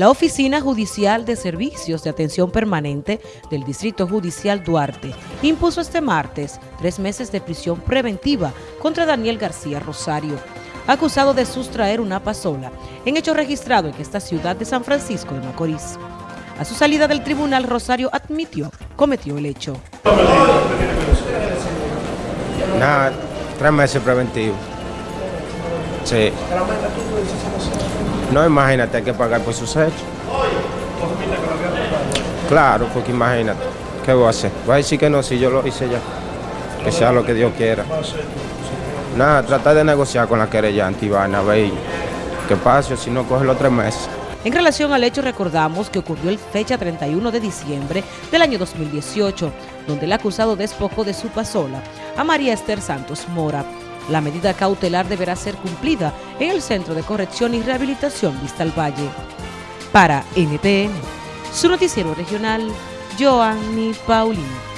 La Oficina Judicial de Servicios de Atención Permanente del Distrito Judicial Duarte impuso este martes tres meses de prisión preventiva contra Daniel García Rosario, acusado de sustraer una pasola en hecho registrado en esta ciudad de San Francisco de Macorís. A su salida del tribunal, Rosario admitió cometió el hecho. Nada, tres meses preventivos. Sí. No, imagínate, hay que pagar por sus hechos. Claro, porque imagínate, ¿qué voy a hacer? Voy a decir que no, si yo lo hice ya. Que sea lo que Dios quiera. Nada, tratar de negociar con la querellante Ivana, a ver qué pasa, si no coge los tres meses. En relación al hecho, recordamos que ocurrió el fecha 31 de diciembre del año 2018, donde el acusado despojó de su pasola a María Esther Santos Mora. La medida cautelar deberá ser cumplida en el Centro de Corrección y Rehabilitación Vista al Valle. Para NTN, su noticiero regional, Joanny Paulino.